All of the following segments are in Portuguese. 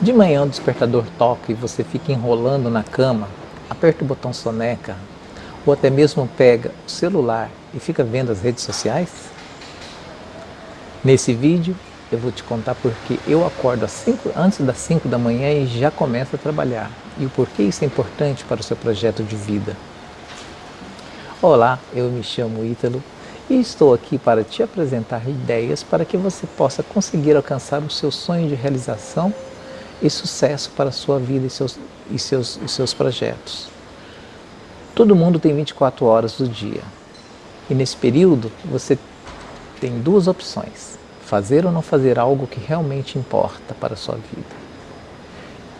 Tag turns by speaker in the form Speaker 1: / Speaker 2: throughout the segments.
Speaker 1: De manhã o despertador toca e você fica enrolando na cama, aperta o botão soneca ou até mesmo pega o celular e fica vendo as redes sociais? Nesse vídeo eu vou te contar porque eu acordo cinco, antes das 5 da manhã e já começo a trabalhar e o porquê isso é importante para o seu projeto de vida. Olá, eu me chamo Ítalo e estou aqui para te apresentar ideias para que você possa conseguir alcançar o seu sonho de realização e sucesso para a sua vida e seus, e seus, e seus projetos. Todo mundo tem 24 horas do dia e nesse período você tem duas opções, fazer ou não fazer algo que realmente importa para a sua vida.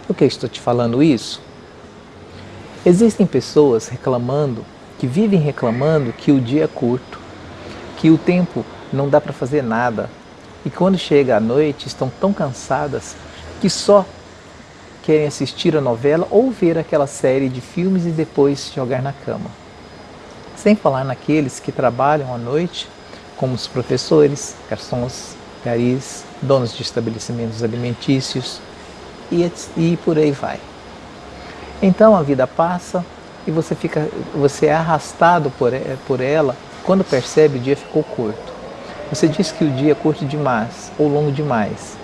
Speaker 1: Por que estou te falando isso? Existem pessoas reclamando, que vivem reclamando que o dia é curto, que o tempo não dá para fazer nada e quando chega a noite estão tão cansadas que só querem assistir a novela ou ver aquela série de filmes e depois jogar na cama. Sem falar naqueles que trabalham à noite, como os professores, garçons, garis, donos de estabelecimentos alimentícios e, e por aí vai. Então a vida passa e você, fica, você é arrastado por, por ela, quando percebe o dia ficou curto. Você diz que o dia é curto demais ou longo demais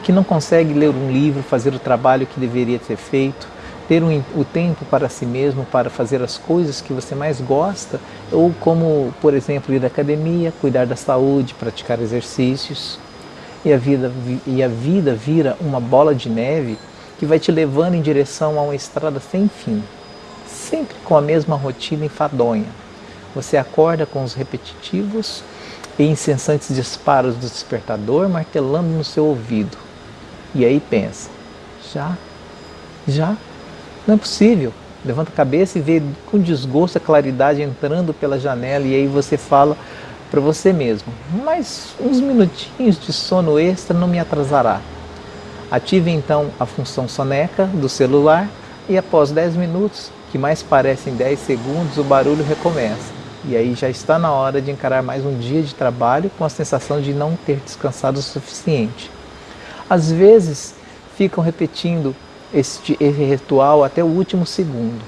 Speaker 1: e que não consegue ler um livro, fazer o trabalho que deveria ter feito, ter um, o tempo para si mesmo, para fazer as coisas que você mais gosta, ou como, por exemplo, ir à academia, cuidar da saúde, praticar exercícios. E a vida, e a vida vira uma bola de neve que vai te levando em direção a uma estrada sem fim, sempre com a mesma rotina enfadonha. Você acorda com os repetitivos e incessantes disparos do despertador martelando no seu ouvido. E aí pensa, já? Já? Não é possível. Levanta a cabeça e vê com desgosto a claridade entrando pela janela e aí você fala para você mesmo, mas uns minutinhos de sono extra não me atrasará. Ative então a função soneca do celular e após 10 minutos, que mais parecem 10 segundos, o barulho recomeça. E aí já está na hora de encarar mais um dia de trabalho com a sensação de não ter descansado o suficiente. Às vezes ficam repetindo este, ritual até o último segundo.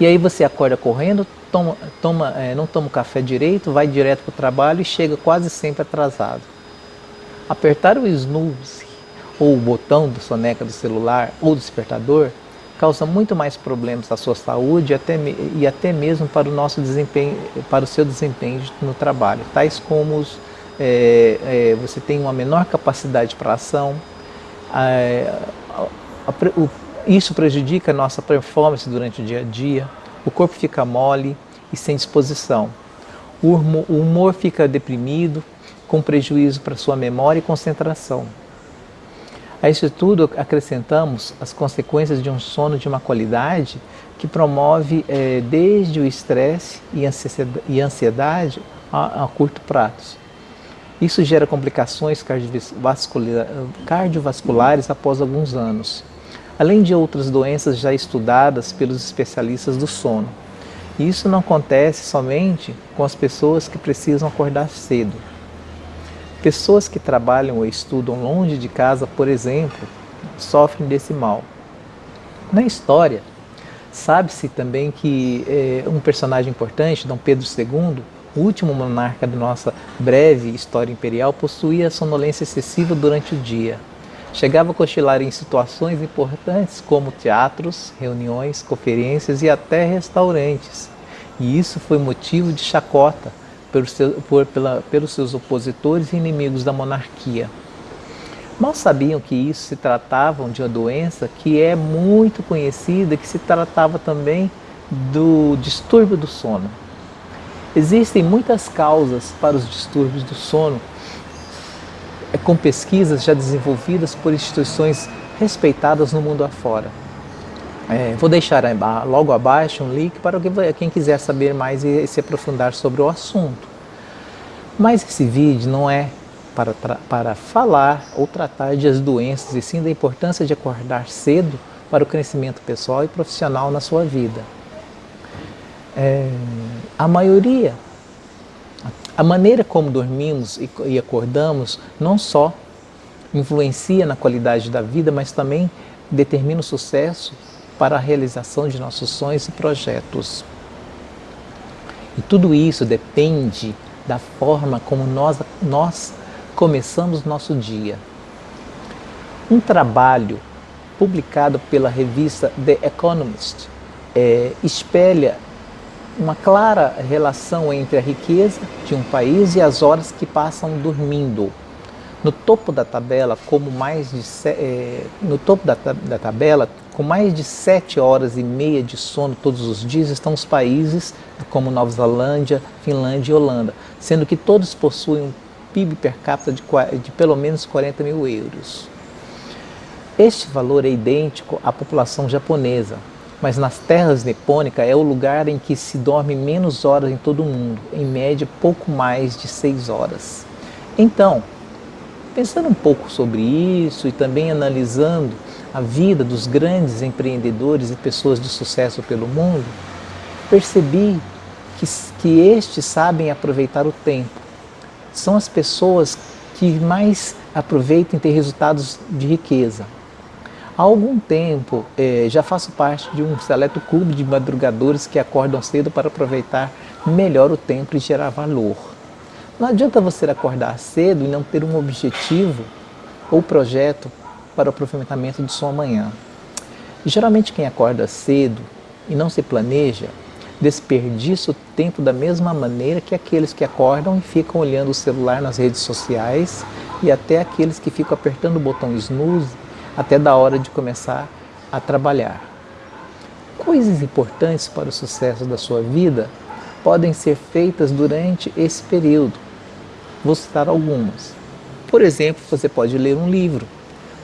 Speaker 1: E aí você acorda correndo, toma, toma, é, não toma o café direito, vai direto para o trabalho e chega quase sempre atrasado. Apertar o snooze ou o botão do soneca do celular ou do despertador causa muito mais problemas à sua saúde e até, e até mesmo para o nosso desempenho, para o seu desempenho no trabalho, tais como é, é, você tem uma menor capacidade para ação, é, a, a, o, isso prejudica a nossa performance durante o dia a dia, o corpo fica mole e sem disposição, o humor, o humor fica deprimido, com prejuízo para sua memória e concentração. A isso tudo acrescentamos as consequências de um sono de uma qualidade que promove é, desde o estresse e ansiedade a, a curto prazo. Isso gera complicações cardiovasculares após alguns anos, além de outras doenças já estudadas pelos especialistas do sono. Isso não acontece somente com as pessoas que precisam acordar cedo. Pessoas que trabalham ou estudam longe de casa, por exemplo, sofrem desse mal. Na história, sabe-se também que é, um personagem importante, Dom Pedro II, o último monarca da nossa breve história imperial, possuía sonolência excessiva durante o dia. Chegava a cochilar em situações importantes como teatros, reuniões, conferências e até restaurantes. E isso foi motivo de chacota, pelos, por, pela, pelos seus opositores e inimigos da monarquia. Mal sabiam que isso se tratava de uma doença que é muito conhecida, que se tratava também do distúrbio do sono. Existem muitas causas para os distúrbios do sono, é, com pesquisas já desenvolvidas por instituições respeitadas no mundo afora. É, vou deixar logo abaixo um link para quem quiser saber mais e se aprofundar sobre o assunto. Mas esse vídeo não é para, para falar ou tratar de as doenças, e sim da importância de acordar cedo para o crescimento pessoal e profissional na sua vida. É, a maioria, a maneira como dormimos e, acordamos, não só influencia na qualidade da vida, mas também determina o sucesso para a realização de nossos sonhos e projetos. E tudo isso depende da forma como nós, nós começamos nosso dia. Um trabalho publicado pela revista The Economist é, espelha uma clara relação entre a riqueza de um país e as horas que passam dormindo. No topo da tabela, como mais de é, no topo da, da tabela, com mais de sete horas e meia de sono todos os dias, estão os países como Nova Zelândia, Finlândia e Holanda, sendo que todos possuem um PIB per capita de, de pelo menos 40 mil euros. Este valor é idêntico à população japonesa, mas nas terras nipônicas é o lugar em que se dorme menos horas em todo o mundo, em média pouco mais de seis horas. Então, pensando um pouco sobre isso e também analisando a vida dos grandes empreendedores e pessoas de sucesso pelo mundo, percebi que, que estes sabem aproveitar o tempo. São as pessoas que mais aproveitam ter resultados de riqueza. Há algum tempo eh, já faço parte de um seleto clube de madrugadores que acordam cedo para aproveitar melhor o tempo e gerar valor. Não adianta você acordar cedo e não ter um objetivo ou projeto para o aproveitamento de sua manhã. geralmente quem acorda cedo e não se planeja, desperdiça o tempo da mesma maneira que aqueles que acordam e ficam olhando o celular nas redes sociais e até aqueles que ficam apertando o botão snooze até da hora de começar a trabalhar. Coisas importantes para o sucesso da sua vida podem ser feitas durante esse período. Vou citar algumas. Por exemplo, você pode ler um livro,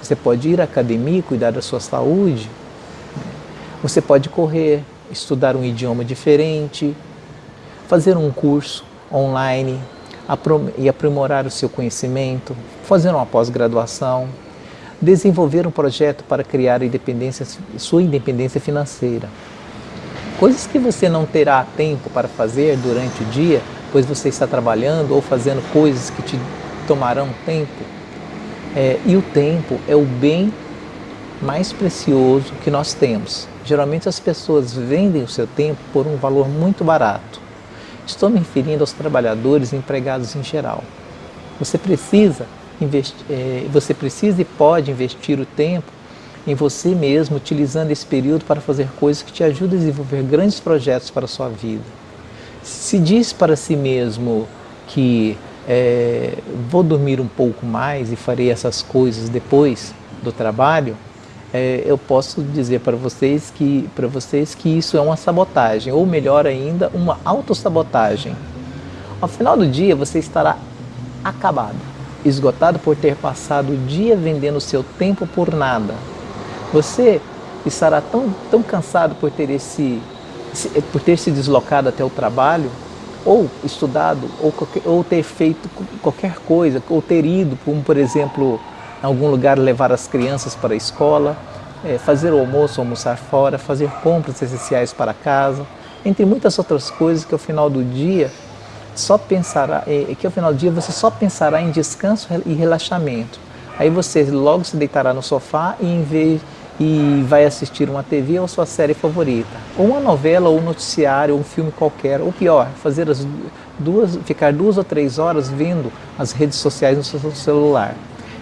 Speaker 1: você pode ir à academia cuidar da sua saúde, você pode correr, estudar um idioma diferente, fazer um curso online e aprimorar o seu conhecimento, fazer uma pós-graduação, desenvolver um projeto para criar independência, sua independência financeira. Coisas que você não terá tempo para fazer durante o dia, pois você está trabalhando ou fazendo coisas que te tomarão tempo. É, e o tempo é o bem mais precioso que nós temos. Geralmente as pessoas vendem o seu tempo por um valor muito barato. Estou me referindo aos trabalhadores e empregados em geral. Você precisa é, você precisa e pode investir o tempo em você mesmo, utilizando esse período para fazer coisas que te ajudem a desenvolver grandes projetos para a sua vida. Se diz para si mesmo que é, vou dormir um pouco mais e farei essas coisas depois do trabalho, é, eu posso dizer para vocês que para vocês que isso é uma sabotagem, ou melhor ainda, uma autossabotagem. Ao final do dia você estará acabado esgotado por ter passado o dia vendendo seu tempo por nada. Você estará tão, tão cansado por ter, esse, por ter se deslocado até o trabalho, ou estudado, ou, ou ter feito qualquer coisa, ou ter ido, como por exemplo, em algum lugar levar as crianças para a escola, é, fazer o almoço, almoçar fora, fazer compras essenciais para casa, entre muitas outras coisas que ao final do dia só pensará, é, que ao final do dia você só pensará em descanso e relaxamento. Aí você logo se deitará no sofá e, em vez, e vai assistir uma TV ou sua série favorita. Ou uma novela, ou um noticiário, ou um filme qualquer. Ou pior, fazer as duas, ficar duas ou três horas vendo as redes sociais no seu celular.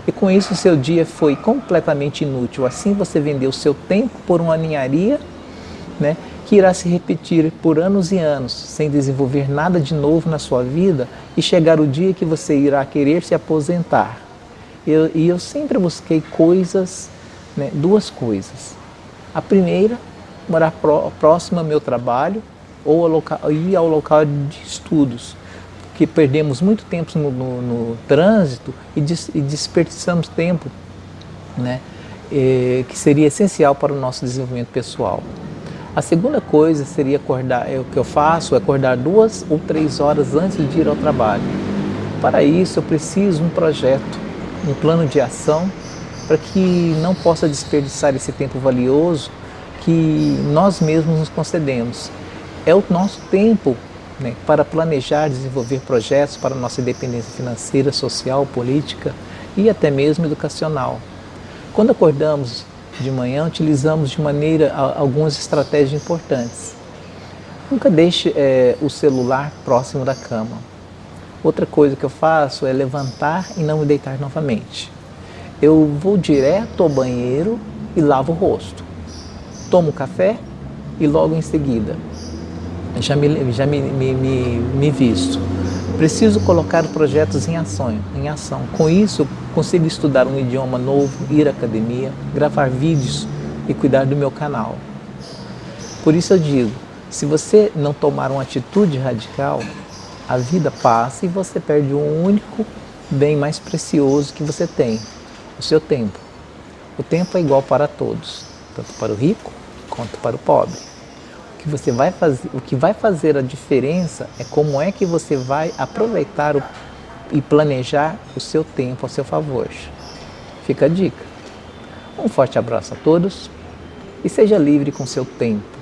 Speaker 1: E com isso seu dia foi completamente inútil. Assim você vendeu seu tempo por uma ninharia, né? Que irá se repetir por anos e anos, sem desenvolver nada de novo na sua vida e chegar o dia que você irá querer se aposentar. Eu, e eu sempre busquei coisas, né, duas coisas. A primeira, morar pró, próximo ao meu trabalho ou ao local, ir ao local de estudos, porque perdemos muito tempo no, no, no trânsito e, des, e desperdiçamos tempo né, eh, que seria essencial para o nosso desenvolvimento pessoal. A segunda coisa seria acordar, é o que eu faço, é acordar duas ou três horas antes de ir ao trabalho. Para isso eu preciso um projeto, um plano de ação para que não possa desperdiçar esse tempo valioso que nós mesmos nos concedemos. É o nosso tempo né, para planejar, desenvolver projetos para nossa independência financeira, social, política e até mesmo educacional. Quando acordamos de manhã, utilizamos de maneira algumas estratégias importantes. Nunca deixe é, o celular próximo da cama. Outra coisa que eu faço é levantar e não me deitar novamente. Eu vou direto ao banheiro e lavo o rosto. Tomo café e logo em seguida já me, já me, me, me, me visto. Preciso colocar projetos em ação, em ação. Com isso, consigo estudar um idioma novo, ir à academia, gravar vídeos e cuidar do meu canal. Por isso eu digo, se você não tomar uma atitude radical, a vida passa e você perde o único bem mais precioso que você tem, o seu tempo. O tempo é igual para todos, tanto para o rico quanto para o pobre que você vai fazer, o que vai fazer a diferença é como é que você vai aproveitar o, e planejar o seu tempo a seu favor. Fica a dica. Um forte abraço a todos e seja livre com seu tempo.